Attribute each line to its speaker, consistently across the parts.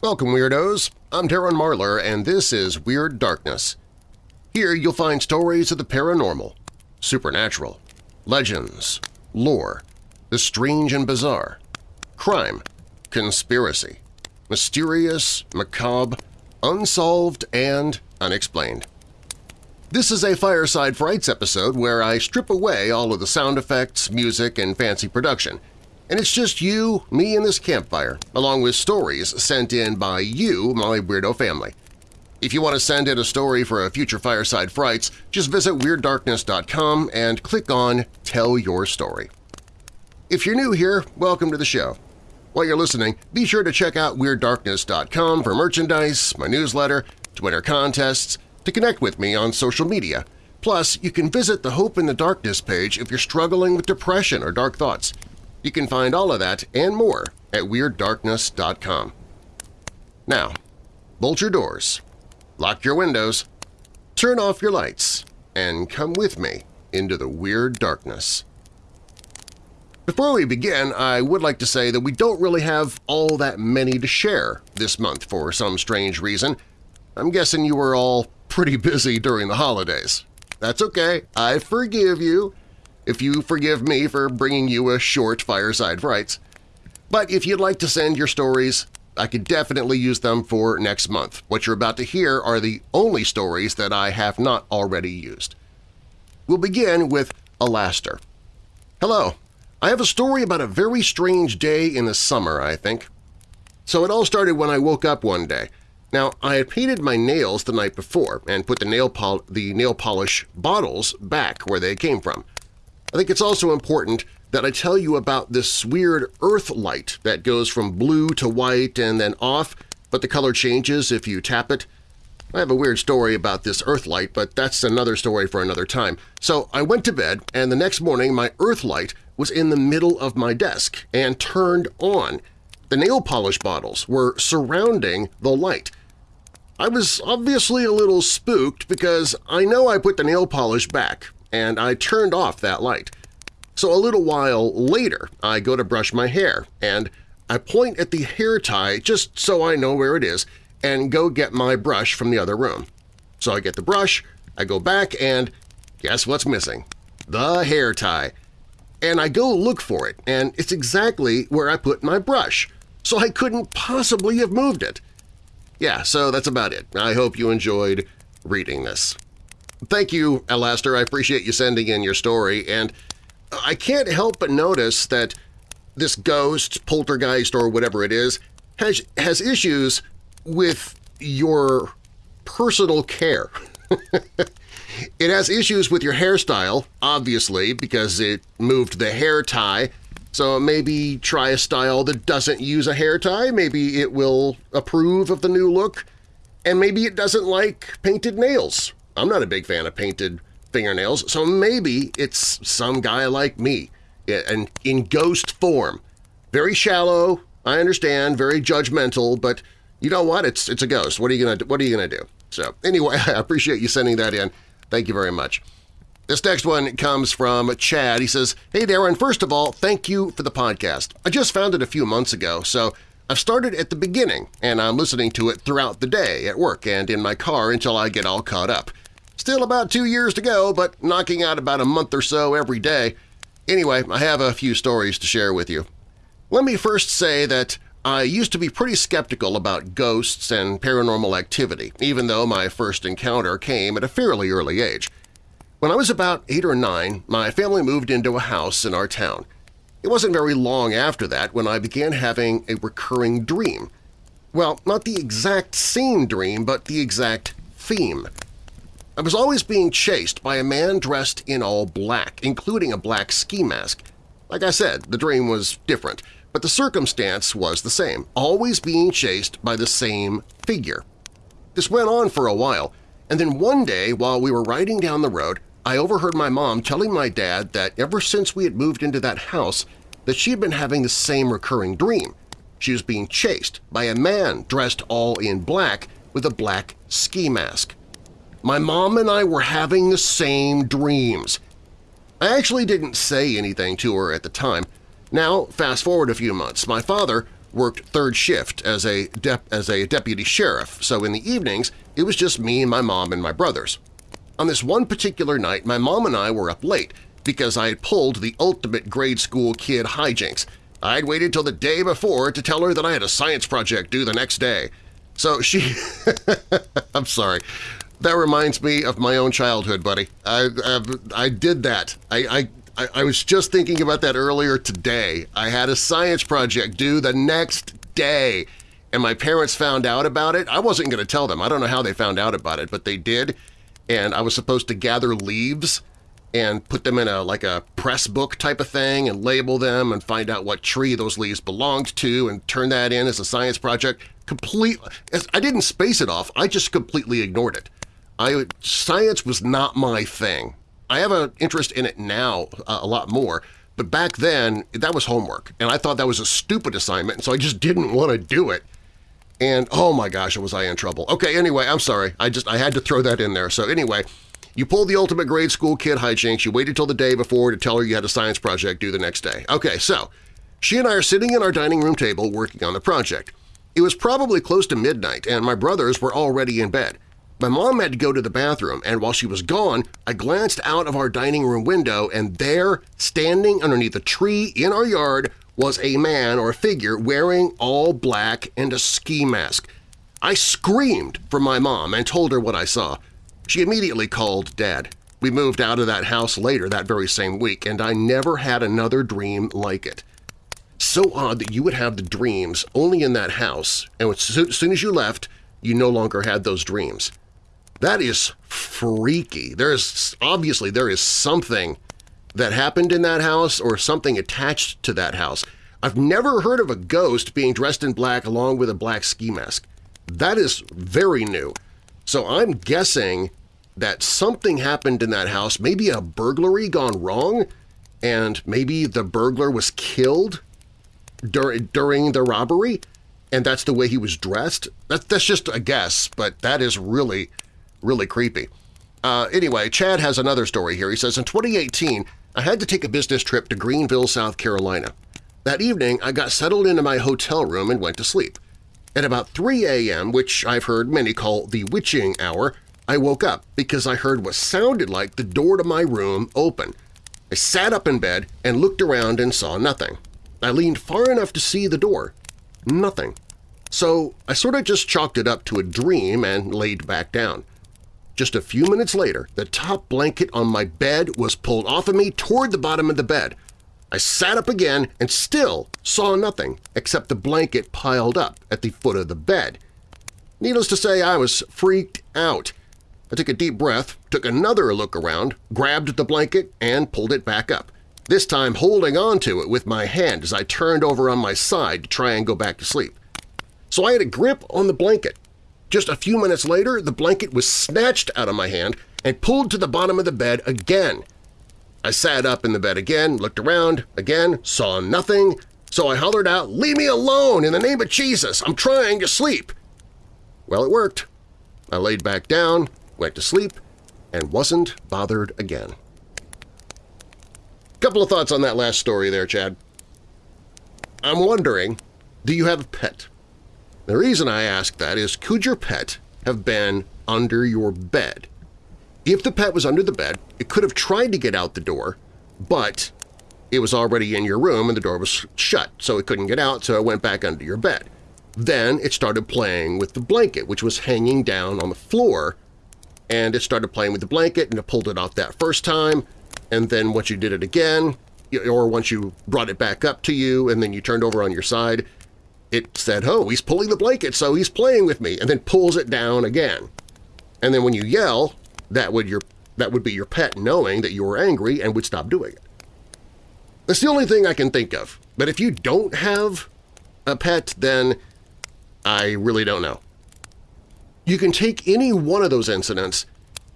Speaker 1: Welcome, Weirdos! I'm Darren Marlar, and this is Weird Darkness. Here you'll find stories of the paranormal, supernatural, legends, lore, the strange and bizarre, crime, conspiracy, mysterious, macabre, unsolved, and unexplained. This is a Fireside Frights episode where I strip away all of the sound effects, music, and fancy production – and it's just you, me, and this campfire, along with stories sent in by you, my weirdo family. If you want to send in a story for a future Fireside Frights, just visit WeirdDarkness.com and click on Tell Your Story. If you're new here, welcome to the show. While you're listening, be sure to check out WeirdDarkness.com for merchandise, my newsletter, to enter contests, to connect with me on social media. Plus, you can visit the Hope in the Darkness page if you're struggling with depression or dark thoughts. You can find all of that and more at WeirdDarkness.com. Now, bolt your doors, lock your windows, turn off your lights, and come with me into the Weird Darkness. Before we begin, I would like to say that we don't really have all that many to share this month for some strange reason. I'm guessing you were all pretty busy during the holidays. That's okay, I forgive you if you forgive me for bringing you a short Fireside Frights. But if you'd like to send your stories, I could definitely use them for next month. What you're about to hear are the only stories that I have not already used. We'll begin with Alaster. Hello, I have a story about a very strange day in the summer, I think. So it all started when I woke up one day. Now, I had painted my nails the night before and put the nail, the nail polish bottles back where they came from. I think it's also important that I tell you about this weird earth light that goes from blue to white and then off, but the color changes if you tap it. I have a weird story about this earth light, but that's another story for another time. So I went to bed, and the next morning my earth light was in the middle of my desk and turned on. The nail polish bottles were surrounding the light. I was obviously a little spooked because I know I put the nail polish back, and I turned off that light. So a little while later, I go to brush my hair, and I point at the hair tie just so I know where it is and go get my brush from the other room. So I get the brush, I go back, and guess what's missing? The hair tie. And I go look for it, and it's exactly where I put my brush, so I couldn't possibly have moved it. Yeah, so that's about it. I hope you enjoyed reading this. Thank you, Alaster. I appreciate you sending in your story, and I can't help but notice that this ghost, poltergeist, or whatever it is, has, has issues with your personal care. it has issues with your hairstyle, obviously, because it moved the hair tie, so maybe try a style that doesn't use a hair tie, maybe it will approve of the new look, and maybe it doesn't like painted nails I'm not a big fan of painted fingernails, so maybe it's some guy like me, and in ghost form. Very shallow, I understand, very judgmental, but you know what? It's it's a ghost. What are you gonna What are you gonna do? So anyway, I appreciate you sending that in. Thank you very much. This next one comes from Chad. He says, Hey Darren, first of all, thank you for the podcast. I just found it a few months ago, so I've started at the beginning, and I'm listening to it throughout the day at work and in my car until I get all caught up. Still about two years to go, but knocking out about a month or so every day. Anyway, I have a few stories to share with you. Let me first say that I used to be pretty skeptical about ghosts and paranormal activity, even though my first encounter came at a fairly early age. When I was about eight or nine, my family moved into a house in our town. It wasn't very long after that when I began having a recurring dream. Well, not the exact same dream, but the exact theme. I was always being chased by a man dressed in all black, including a black ski mask. Like I said, the dream was different, but the circumstance was the same, always being chased by the same figure. This went on for a while, and then one day while we were riding down the road, I overheard my mom telling my dad that ever since we had moved into that house that she had been having the same recurring dream. She was being chased by a man dressed all in black with a black ski mask. My mom and I were having the same dreams. I actually didn't say anything to her at the time. Now, fast forward a few months, my father worked third shift as a, as a deputy sheriff, so in the evenings it was just me and my mom and my brothers. On this one particular night, my mom and I were up late because I had pulled the ultimate grade school kid hijinks. I'd waited till the day before to tell her that I had a science project due the next day. So she… I'm sorry. That reminds me of my own childhood, buddy. I, I, I did that. I, I, I was just thinking about that earlier today. I had a science project due the next day, and my parents found out about it. I wasn't going to tell them. I don't know how they found out about it, but they did, and I was supposed to gather leaves and put them in a like a press book type of thing and label them and find out what tree those leaves belonged to and turn that in as a science project. Complete. I didn't space it off. I just completely ignored it. I Science was not my thing. I have an interest in it now uh, a lot more, but back then that was homework, and I thought that was a stupid assignment, so I just didn't want to do it. And oh my gosh, was I in trouble. Okay, anyway, I'm sorry. I just I had to throw that in there. So anyway, you pulled the ultimate grade school kid hijinks. You waited till the day before to tell her you had a science project due the next day. Okay, so she and I are sitting at our dining room table working on the project. It was probably close to midnight, and my brothers were already in bed. My mom had to go to the bathroom, and while she was gone, I glanced out of our dining room window, and there, standing underneath a tree in our yard, was a man or a figure wearing all black and a ski mask. I screamed for my mom and told her what I saw. She immediately called Dad. We moved out of that house later that very same week, and I never had another dream like it. So odd that you would have the dreams only in that house, and as soon as you left, you no longer had those dreams. That is freaky. There is obviously there is something that happened in that house or something attached to that house. I've never heard of a ghost being dressed in black along with a black ski mask. That is very new. So I'm guessing that something happened in that house, maybe a burglary gone wrong, and maybe the burglar was killed dur during the robbery, and that's the way he was dressed. That, that's just a guess, but that is really really creepy. Uh, anyway, Chad has another story here. He says, in 2018, I had to take a business trip to Greenville, South Carolina. That evening, I got settled into my hotel room and went to sleep. At about 3 a.m., which I've heard many call the witching hour, I woke up because I heard what sounded like the door to my room open. I sat up in bed and looked around and saw nothing. I leaned far enough to see the door. Nothing. So I sort of just chalked it up to a dream and laid back down. Just a few minutes later, the top blanket on my bed was pulled off of me toward the bottom of the bed. I sat up again and still saw nothing except the blanket piled up at the foot of the bed. Needless to say, I was freaked out. I took a deep breath, took another look around, grabbed the blanket, and pulled it back up, this time holding on to it with my hand as I turned over on my side to try and go back to sleep. So I had a grip on the blanket, just a few minutes later, the blanket was snatched out of my hand and pulled to the bottom of the bed again. I sat up in the bed again, looked around, again, saw nothing, so I hollered out, "'Leave me alone! In the name of Jesus! I'm trying to sleep!' Well, it worked. I laid back down, went to sleep, and wasn't bothered again. Couple of thoughts on that last story there, Chad. I'm wondering, do you have a pet? The reason I ask that is could your pet have been under your bed? If the pet was under the bed, it could have tried to get out the door, but it was already in your room and the door was shut, so it couldn't get out, so it went back under your bed. Then it started playing with the blanket, which was hanging down on the floor, and it started playing with the blanket and it pulled it off that first time, and then once you did it again, or once you brought it back up to you and then you turned over on your side, it said, oh, he's pulling the blanket, so he's playing with me, and then pulls it down again. And then when you yell, that would, your, that would be your pet knowing that you were angry and would stop doing it. That's the only thing I can think of. But if you don't have a pet, then I really don't know. You can take any one of those incidents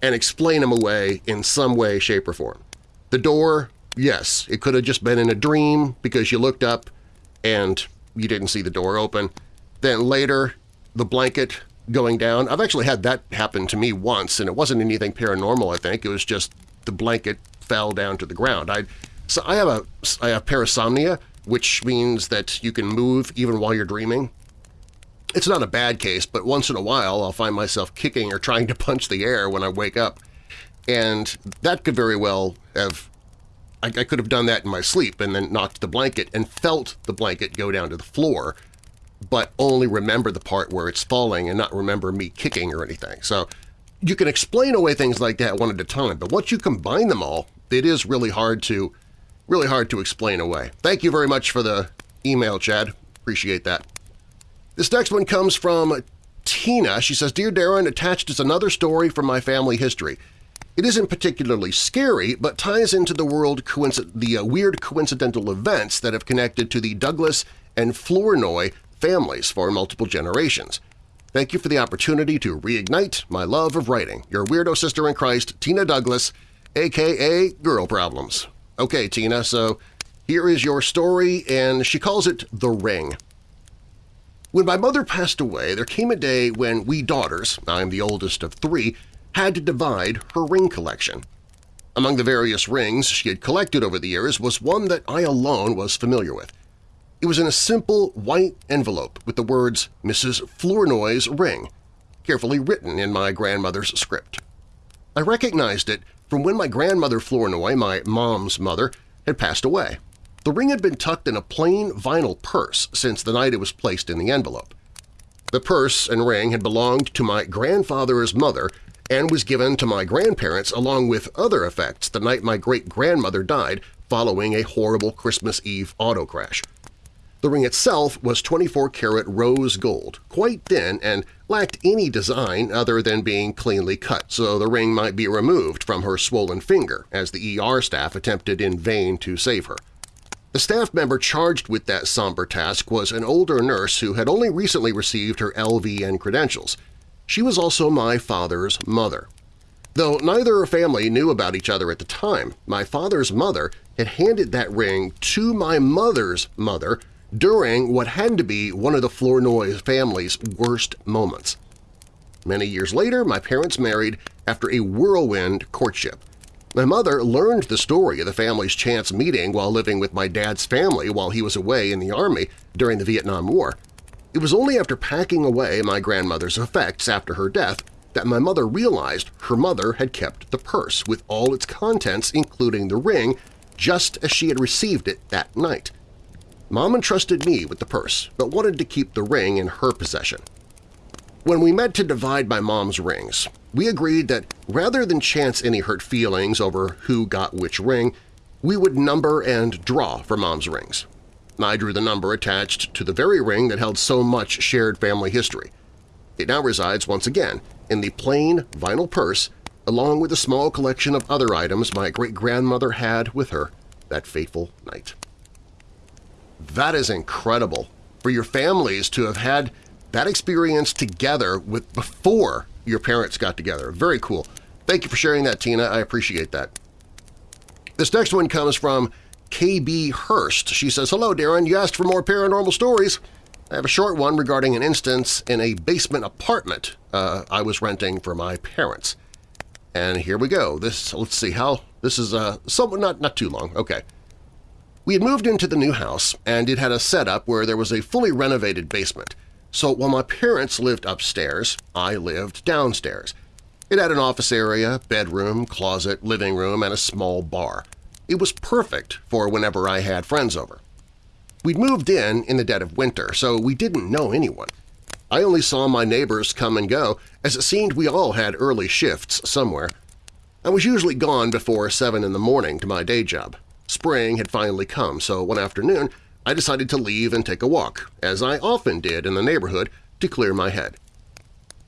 Speaker 1: and explain them away in some way, shape, or form. The door, yes, it could have just been in a dream because you looked up and you didn't see the door open. Then later, the blanket going down. I've actually had that happen to me once, and it wasn't anything paranormal, I think. It was just the blanket fell down to the ground. I, so I have a I have parasomnia, which means that you can move even while you're dreaming. It's not a bad case, but once in a while I'll find myself kicking or trying to punch the air when I wake up. And that could very well have I, I could have done that in my sleep and then knocked the blanket and felt the blanket go down to the floor, but only remember the part where it's falling and not remember me kicking or anything. So you can explain away things like that one at a time, but once you combine them all, it is really hard to really hard to explain away. Thank you very much for the email, Chad. Appreciate that. This next one comes from Tina. She says, Dear Darren, attached is another story from my family history. It isn't particularly scary, but ties into the, world the uh, weird coincidental events that have connected to the Douglas and Flournoy families for multiple generations. Thank you for the opportunity to reignite my love of writing. Your weirdo sister in Christ, Tina Douglas, aka Girl Problems. Okay, Tina, so here is your story, and she calls it The Ring. When my mother passed away, there came a day when we daughters, I'm the oldest of three, had to divide her ring collection. Among the various rings she had collected over the years was one that I alone was familiar with. It was in a simple white envelope with the words Mrs. Flournoy's ring, carefully written in my grandmother's script. I recognized it from when my grandmother Flournoy, my mom's mother, had passed away. The ring had been tucked in a plain vinyl purse since the night it was placed in the envelope. The purse and ring had belonged to my grandfather's mother and was given to my grandparents along with other effects the night my great-grandmother died following a horrible Christmas Eve auto crash. The ring itself was 24-karat rose gold, quite thin and lacked any design other than being cleanly cut, so the ring might be removed from her swollen finger as the ER staff attempted in vain to save her. The staff member charged with that somber task was an older nurse who had only recently received her LVN credentials – she was also my father's mother. Though neither family knew about each other at the time, my father's mother had handed that ring to my mother's mother during what had to be one of the Flournoy family's worst moments. Many years later, my parents married after a whirlwind courtship. My mother learned the story of the family's chance meeting while living with my dad's family while he was away in the Army during the Vietnam War. It was only after packing away my grandmother's effects after her death that my mother realized her mother had kept the purse with all its contents including the ring just as she had received it that night. Mom entrusted me with the purse but wanted to keep the ring in her possession. When we met to divide my mom's rings, we agreed that rather than chance any hurt feelings over who got which ring, we would number and draw for mom's rings. I drew the number attached to the very ring that held so much shared family history. It now resides once again in the plain vinyl purse along with a small collection of other items my great-grandmother had with her that fateful night. That is incredible for your families to have had that experience together with before your parents got together. Very cool. Thank you for sharing that, Tina. I appreciate that. This next one comes from KB Hurst. She says, Hello, Darren. You asked for more paranormal stories. I have a short one regarding an instance in a basement apartment uh, I was renting for my parents. And here we go. This Let's see how… This is uh, somewhat not, not too long. Okay. We had moved into the new house, and it had a setup where there was a fully renovated basement. So while my parents lived upstairs, I lived downstairs. It had an office area, bedroom, closet, living room, and a small bar. It was perfect for whenever I had friends over. We'd moved in in the dead of winter, so we didn't know anyone. I only saw my neighbors come and go, as it seemed we all had early shifts somewhere. I was usually gone before 7 in the morning to my day job. Spring had finally come, so one afternoon I decided to leave and take a walk, as I often did in the neighborhood, to clear my head.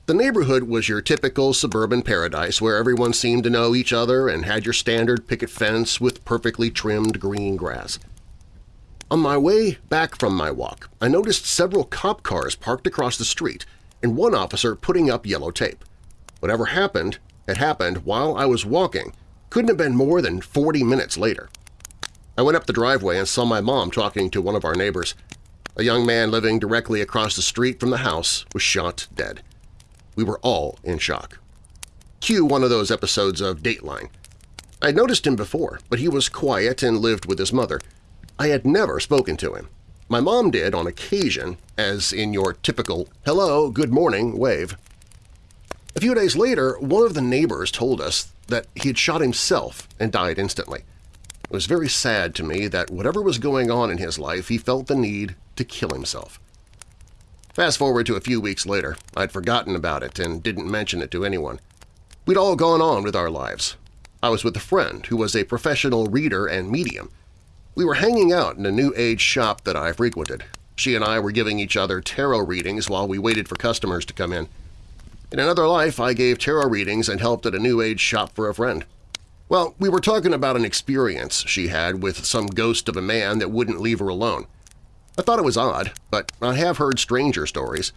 Speaker 1: The neighborhood was your typical suburban paradise where everyone seemed to know each other and had your standard picket fence with perfectly trimmed green grass. On my way back from my walk, I noticed several cop cars parked across the street and one officer putting up yellow tape. Whatever happened had happened while I was walking, couldn't have been more than 40 minutes later. I went up the driveway and saw my mom talking to one of our neighbors. A young man living directly across the street from the house was shot dead. We were all in shock. Cue one of those episodes of Dateline. I'd noticed him before, but he was quiet and lived with his mother. I had never spoken to him. My mom did on occasion, as in your typical hello, good morning wave. A few days later, one of the neighbors told us that he had shot himself and died instantly. It was very sad to me that whatever was going on in his life, he felt the need to kill himself. Fast forward to a few weeks later, I'd forgotten about it and didn't mention it to anyone. We'd all gone on with our lives. I was with a friend who was a professional reader and medium. We were hanging out in a New Age shop that I frequented. She and I were giving each other tarot readings while we waited for customers to come in. In another life, I gave tarot readings and helped at a New Age shop for a friend. Well, we were talking about an experience she had with some ghost of a man that wouldn't leave her alone. I thought it was odd, but I have heard stranger stories.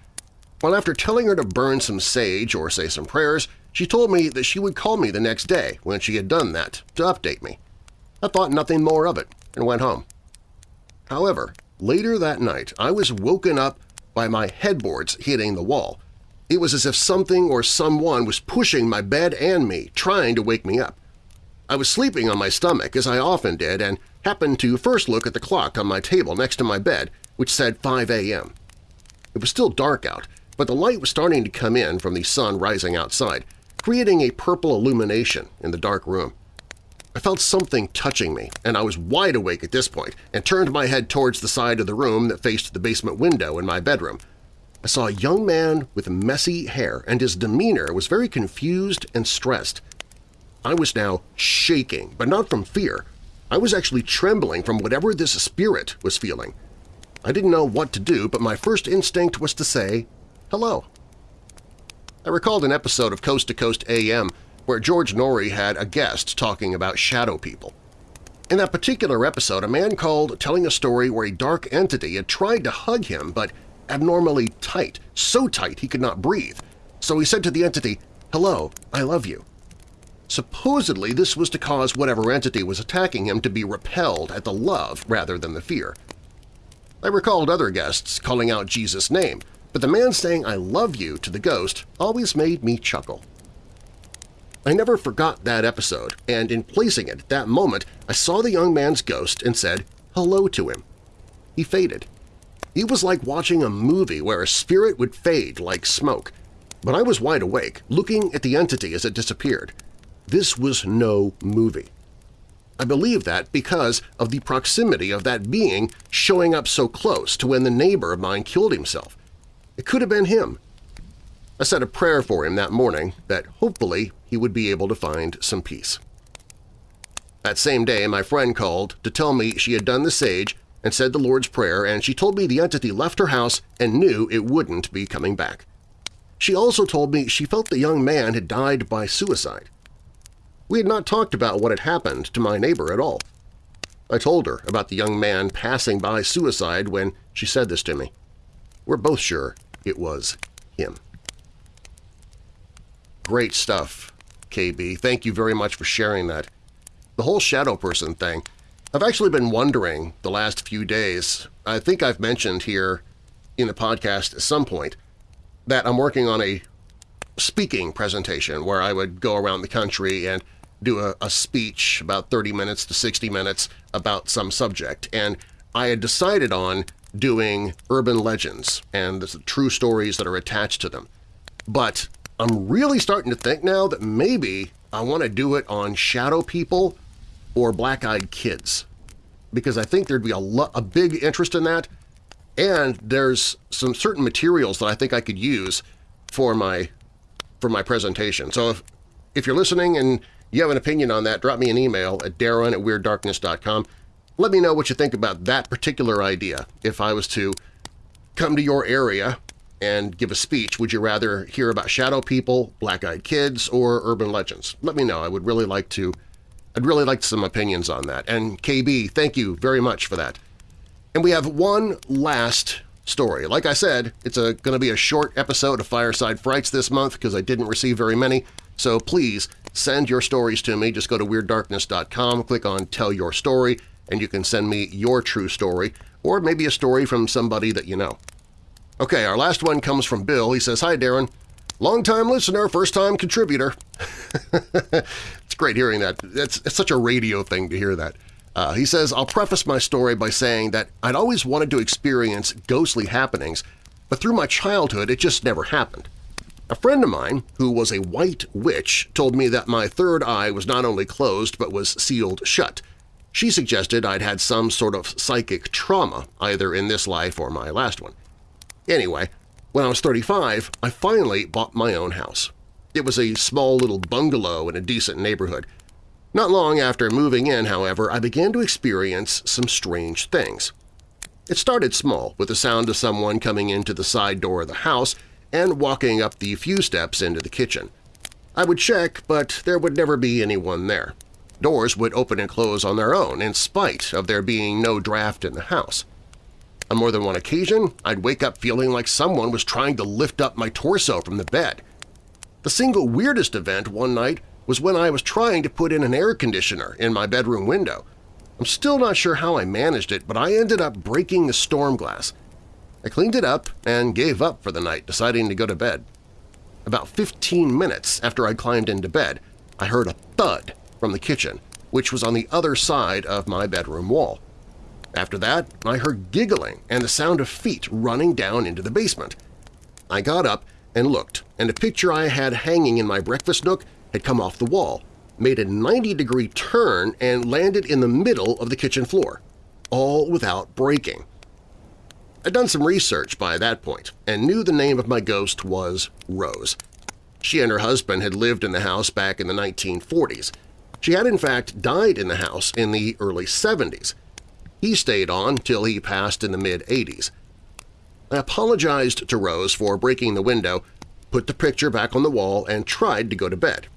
Speaker 1: Well, after telling her to burn some sage or say some prayers, she told me that she would call me the next day when she had done that to update me. I thought nothing more of it and went home. However, later that night I was woken up by my headboards hitting the wall. It was as if something or someone was pushing my bed and me, trying to wake me up. I was sleeping on my stomach, as I often did, and happened to first look at the clock on my table next to my bed, which said 5 a.m. It was still dark out, but the light was starting to come in from the sun rising outside, creating a purple illumination in the dark room. I felt something touching me, and I was wide awake at this point and turned my head towards the side of the room that faced the basement window in my bedroom. I saw a young man with messy hair, and his demeanor was very confused and stressed. I was now shaking, but not from fear. I was actually trembling from whatever this spirit was feeling. I didn't know what to do, but my first instinct was to say, hello. I recalled an episode of Coast to Coast AM where George Noory had a guest talking about shadow people. In that particular episode, a man called telling a story where a dark entity had tried to hug him but abnormally tight, so tight he could not breathe. So he said to the entity, hello, I love you. Supposedly this was to cause whatever entity was attacking him to be repelled at the love rather than the fear. I recalled other guests calling out Jesus' name, but the man saying I love you to the ghost always made me chuckle. I never forgot that episode, and in placing it at that moment I saw the young man's ghost and said hello to him. He faded. It was like watching a movie where a spirit would fade like smoke, but I was wide awake, looking at the entity as it disappeared. This was no movie. I believe that because of the proximity of that being showing up so close to when the neighbor of mine killed himself. It could have been him. I said a prayer for him that morning that hopefully he would be able to find some peace. That same day, my friend called to tell me she had done the sage and said the Lord's Prayer, and she told me the entity left her house and knew it wouldn't be coming back. She also told me she felt the young man had died by suicide. We had not talked about what had happened to my neighbor at all. I told her about the young man passing by suicide when she said this to me. We're both sure it was him. Great stuff, KB. Thank you very much for sharing that. The whole shadow person thing, I've actually been wondering the last few days. I think I've mentioned here in the podcast at some point that I'm working on a speaking presentation where I would go around the country and do a, a speech about 30 minutes to 60 minutes about some subject, and I had decided on doing urban legends and the true stories that are attached to them. But I'm really starting to think now that maybe I want to do it on shadow people or black-eyed kids because I think there'd be a, a big interest in that, and there's some certain materials that I think I could use for my for my presentation. So if, if you're listening and you have an opinion on that, drop me an email at darren at WeirdDarkness.com. Let me know what you think about that particular idea. If I was to come to your area and give a speech, would you rather hear about shadow people, black-eyed kids, or urban legends? Let me know. I would really like to I'd really like some opinions on that. And KB, thank you very much for that. And we have one last story. Like I said, it's going to be a short episode of Fireside Frights this month because I didn't receive very many, so please send your stories to me. Just go to WeirdDarkness.com, click on Tell Your Story, and you can send me your true story, or maybe a story from somebody that you know. Okay, our last one comes from Bill. He says, Hi, Darren. Long-time listener, first-time contributor. it's great hearing that. It's, it's, such a radio thing to hear that. Uh, he says, I'll preface my story by saying that I'd always wanted to experience ghostly happenings, but through my childhood it just never happened. A friend of mine, who was a white witch, told me that my third eye was not only closed but was sealed shut. She suggested I'd had some sort of psychic trauma, either in this life or my last one. Anyway, when I was 35, I finally bought my own house. It was a small little bungalow in a decent neighborhood. Not long after moving in, however, I began to experience some strange things. It started small, with the sound of someone coming into the side door of the house and walking up the few steps into the kitchen. I would check, but there would never be anyone there. Doors would open and close on their own in spite of there being no draft in the house. On more than one occasion, I'd wake up feeling like someone was trying to lift up my torso from the bed. The single weirdest event one night was when I was trying to put in an air conditioner in my bedroom window. I'm still not sure how I managed it, but I ended up breaking the storm glass. I cleaned it up and gave up for the night, deciding to go to bed. About 15 minutes after I climbed into bed, I heard a thud from the kitchen, which was on the other side of my bedroom wall. After that, I heard giggling and the sound of feet running down into the basement. I got up and looked, and a picture I had hanging in my breakfast nook had come off the wall, made a 90-degree turn and landed in the middle of the kitchen floor, all without breaking. I'd done some research by that point and knew the name of my ghost was Rose. She and her husband had lived in the house back in the 1940s. She had in fact died in the house in the early 70s. He stayed on till he passed in the mid-80s. I apologized to Rose for breaking the window, put the picture back on the wall, and tried to go to bed.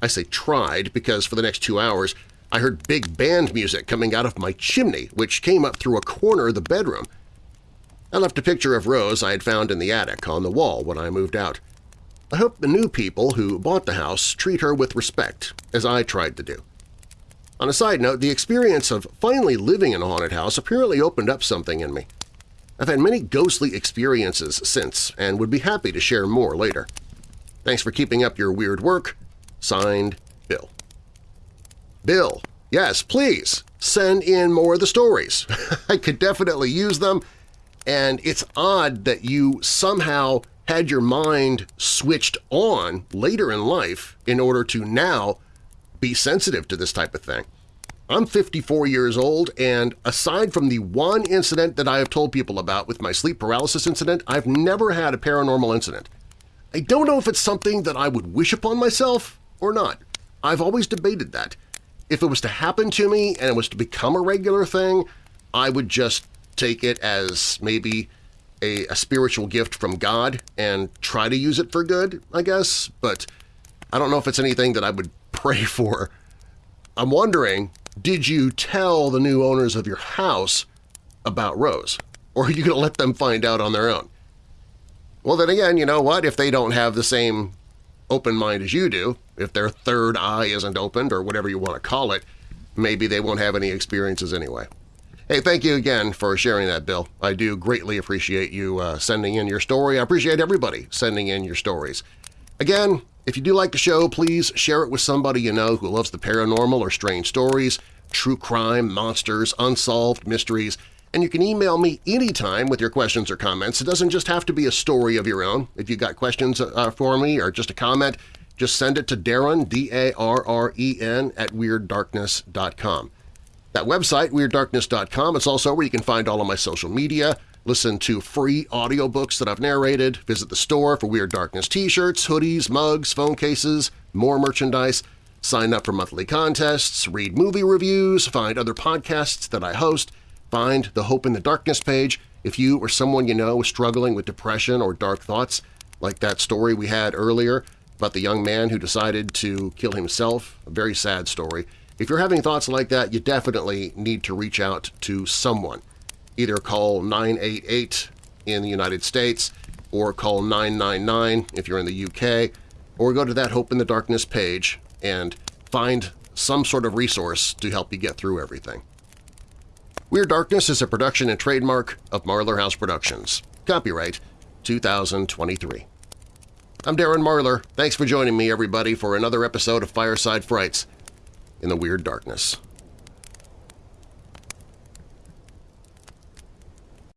Speaker 1: I say tried because for the next two hours I heard big band music coming out of my chimney, which came up through a corner of the bedroom. I left a picture of Rose I had found in the attic on the wall when I moved out. I hope the new people who bought the house treat her with respect, as I tried to do. On a side note, the experience of finally living in a haunted house apparently opened up something in me. I've had many ghostly experiences since and would be happy to share more later. Thanks for keeping up your weird work. Signed, Bill. Bill, yes, please, send in more of the stories. I could definitely use them, and it's odd that you somehow had your mind switched on later in life in order to now be sensitive to this type of thing. I'm 54 years old, and aside from the one incident that I have told people about with my sleep paralysis incident, I've never had a paranormal incident. I don't know if it's something that I would wish upon myself or not. I've always debated that. If it was to happen to me and it was to become a regular thing, I would just take it as maybe a, a spiritual gift from God and try to use it for good, I guess, but I don't know if it's anything that I would pray for. I'm wondering, did you tell the new owners of your house about Rose? Or are you going to let them find out on their own? Well, then again, you know what? If they don't have the same open mind as you do, if their third eye isn't opened or whatever you want to call it, maybe they won't have any experiences anyway. Hey, thank you again for sharing that, Bill. I do greatly appreciate you uh, sending in your story. I appreciate everybody sending in your stories. Again, if you do like the show, please share it with somebody you know who loves the paranormal or strange stories, true crime, monsters, unsolved mysteries, and you can email me anytime with your questions or comments. It doesn't just have to be a story of your own. If you've got questions uh, for me or just a comment, just send it to Darren, D-A-R-R-E-N, at WeirdDarkness.com. That website, WeirdDarkness.com, it's also where you can find all of my social media, listen to free audiobooks that I've narrated, visit the store for Weird Darkness t-shirts, hoodies, mugs, phone cases, more merchandise, sign up for monthly contests, read movie reviews, find other podcasts that I host, find the Hope in the Darkness page. If you or someone you know is struggling with depression or dark thoughts, like that story we had earlier about the young man who decided to kill himself, a very sad story. If you're having thoughts like that, you definitely need to reach out to someone. Either call 988 in the United States or call 999 if you're in the UK, or go to that Hope in the Darkness page and find some sort of resource to help you get through everything. Weird Darkness is a production and trademark of Marlar House Productions. Copyright 2023. I'm Darren Marlar. Thanks for joining me, everybody, for another episode of Fireside Frights in the Weird Darkness.